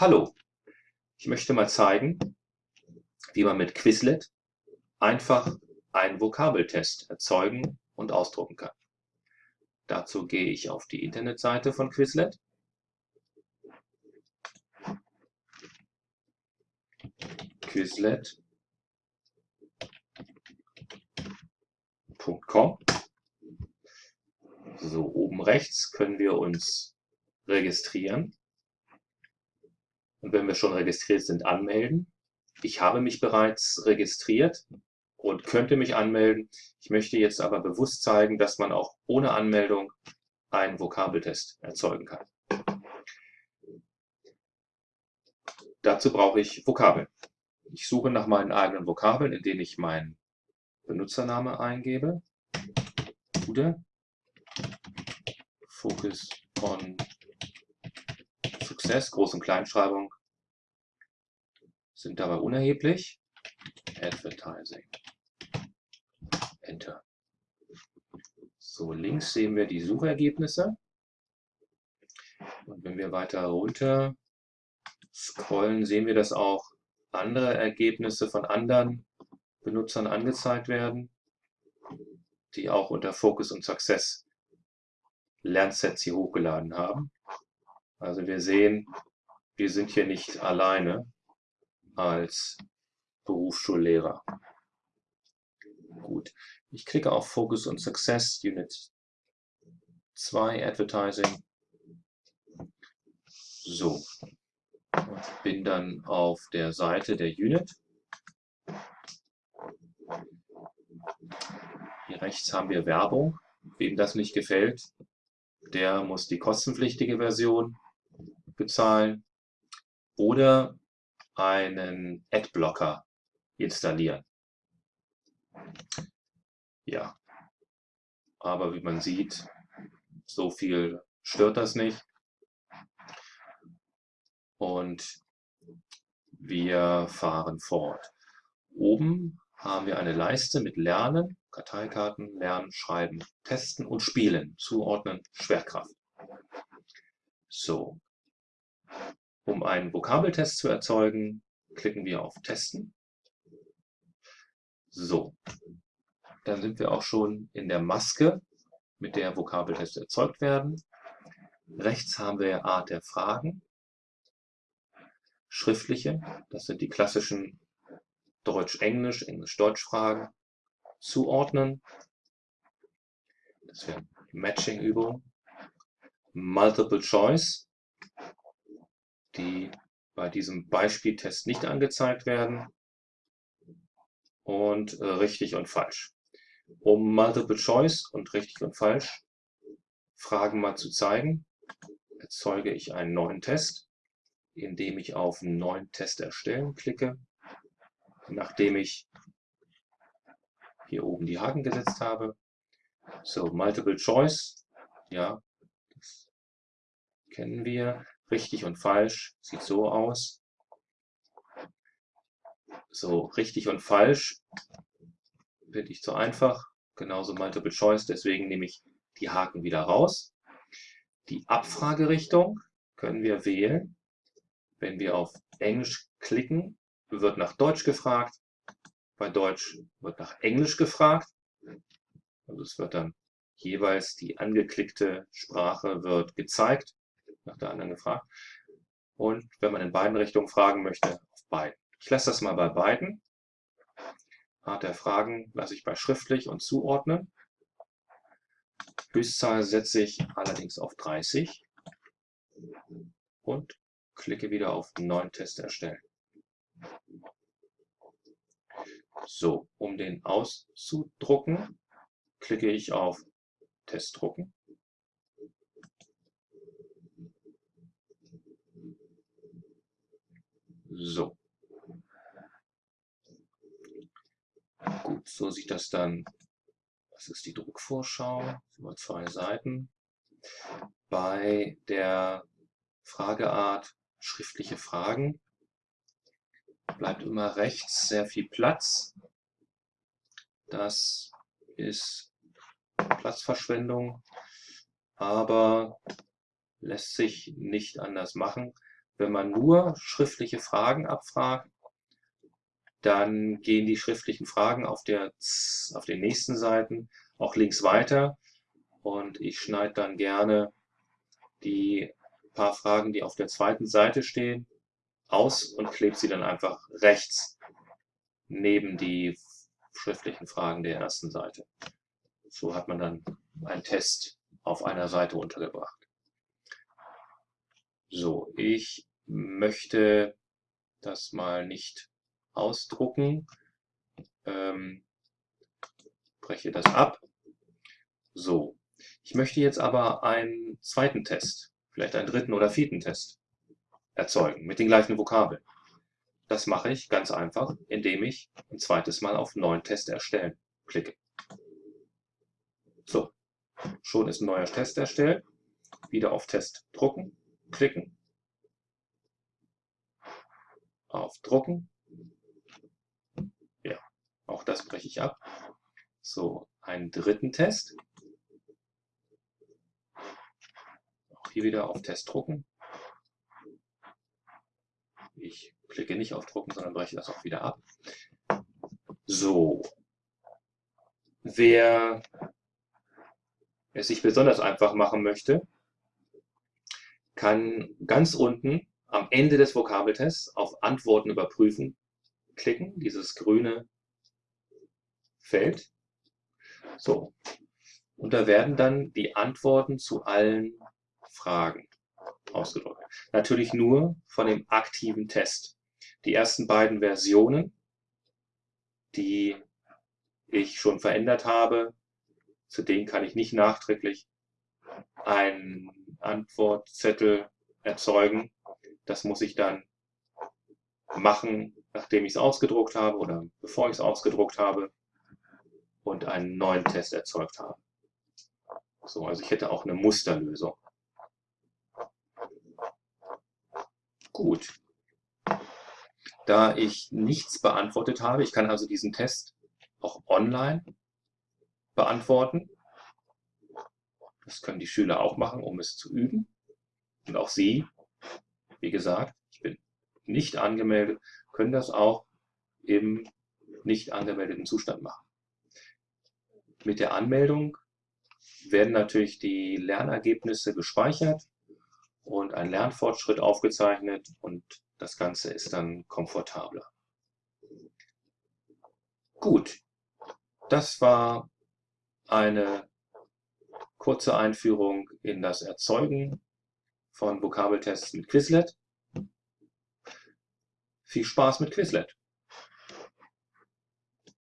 Hallo, ich möchte mal zeigen, wie man mit Quizlet einfach einen Vokabeltest erzeugen und ausdrucken kann. Dazu gehe ich auf die Internetseite von Quizlet. Quizlet.com So, oben rechts können wir uns registrieren und wenn wir schon registriert sind, anmelden. Ich habe mich bereits registriert und könnte mich anmelden. Ich möchte jetzt aber bewusst zeigen, dass man auch ohne Anmeldung einen Vokabeltest erzeugen kann. Dazu brauche ich Vokabeln. Ich suche nach meinen eigenen Vokabeln, indem ich meinen Benutzername eingebe. Bude. Focus on Success, Groß- und Kleinschreibung sind dabei unerheblich. Advertising. Enter. So, links sehen wir die Suchergebnisse. Und wenn wir weiter runter scrollen, sehen wir, dass auch andere Ergebnisse von anderen Benutzern angezeigt werden, die auch unter Focus und Success Lernsets hier hochgeladen haben. Also wir sehen, wir sind hier nicht alleine als Berufsschullehrer. Gut, ich klicke auf Focus und Success Unit 2 Advertising. So, und bin dann auf der Seite der Unit. Hier rechts haben wir Werbung. Wem das nicht gefällt, der muss die kostenpflichtige Version bezahlen oder einen Adblocker installieren. Ja, aber wie man sieht, so viel stört das nicht. Und wir fahren fort. Oben haben wir eine Leiste mit Lernen, Karteikarten, Lernen, Schreiben, Testen und Spielen, Zuordnen, Schwerkraft. So, um einen Vokabeltest zu erzeugen, klicken wir auf Testen. So, dann sind wir auch schon in der Maske, mit der Vokabeltests erzeugt werden. Rechts haben wir Art der Fragen, schriftliche, das sind die klassischen Deutsch-Englisch, Englisch-Deutsch-Fragen, zuordnen, das wäre Matching-Übung, Multiple Choice, die bei diesem Beispieltest nicht angezeigt werden und äh, richtig und falsch. Um Multiple Choice und richtig und falsch Fragen mal zu zeigen, erzeuge ich einen neuen Test, indem ich auf neuen Test erstellen klicke, nachdem ich hier oben die Haken gesetzt habe. So, Multiple Choice, ja, das kennen wir. Richtig und falsch sieht so aus. So, richtig und falsch finde ich zu einfach. Genauso Multiple Choice, deswegen nehme ich die Haken wieder raus. Die Abfragerichtung können wir wählen. Wenn wir auf Englisch klicken, wird nach Deutsch gefragt. Bei Deutsch wird nach Englisch gefragt. Also es wird dann jeweils die angeklickte Sprache wird gezeigt nach der anderen gefragt. Und wenn man in beiden Richtungen fragen möchte, auf beiden. Ich lasse das mal bei beiden. Art der Fragen lasse ich bei schriftlich und zuordnen. Höchstzahl setze ich allerdings auf 30 und klicke wieder auf neuen Test erstellen. So, um den auszudrucken, klicke ich auf Test drucken. So. Gut, so sieht das dann. Das ist die Druckvorschau über zwei Seiten. Bei der Frageart schriftliche Fragen bleibt immer rechts sehr viel Platz. Das ist Platzverschwendung, aber lässt sich nicht anders machen Wenn man nur schriftliche Fragen abfragt, dann gehen die schriftlichen Fragen auf, der, auf den nächsten Seiten auch links weiter und ich schneide dann gerne die paar Fragen, die auf der zweiten Seite stehen, aus und klebe sie dann einfach rechts neben die schriftlichen Fragen der ersten Seite. So hat man dann einen Test auf einer Seite untergebracht. So, ich möchte das mal nicht ausdrucken. Ähm, breche das ab. So, ich möchte jetzt aber einen zweiten Test, vielleicht einen dritten oder vierten Test erzeugen mit den gleichen Vokabeln. Das mache ich ganz einfach, indem ich ein zweites Mal auf Neuen Test erstellen klicke. So, schon ist ein neuer Test erstellt. Wieder auf Test drucken, klicken. Auf Drucken. Ja, auch das breche ich ab. So, einen dritten Test. Auch hier wieder auf Test drucken. Ich klicke nicht auf Drucken, sondern breche das auch wieder ab. So. Wer es sich besonders einfach machen möchte, kann ganz unten am Ende des Vokabeltests auf Antworten überprüfen klicken, dieses grüne Feld. So. Und da werden dann die Antworten zu allen Fragen ausgedrückt. Natürlich nur von dem aktiven Test. Die ersten beiden Versionen, die ich schon verändert habe, zu denen kann ich nicht nachträglich einen Antwortzettel erzeugen. Das muss ich dann machen, nachdem ich es ausgedruckt habe oder bevor ich es ausgedruckt habe und einen neuen Test erzeugt habe. So, also ich hätte auch eine Musterlösung. Gut. Da ich nichts beantwortet habe, ich kann also diesen Test auch online beantworten. Das können die Schüler auch machen, um es zu üben. Und auch Sie, wie gesagt, ich bin nicht angemeldet, können das auch im nicht angemeldeten Zustand machen. Mit der Anmeldung werden natürlich die Lernergebnisse gespeichert und ein Lernfortschritt aufgezeichnet und das Ganze ist dann komfortabler. Gut, das war eine kurze Einführung in das Erzeugen von Vokabeltests mit Quizlet. Viel Spaß mit Quizlet!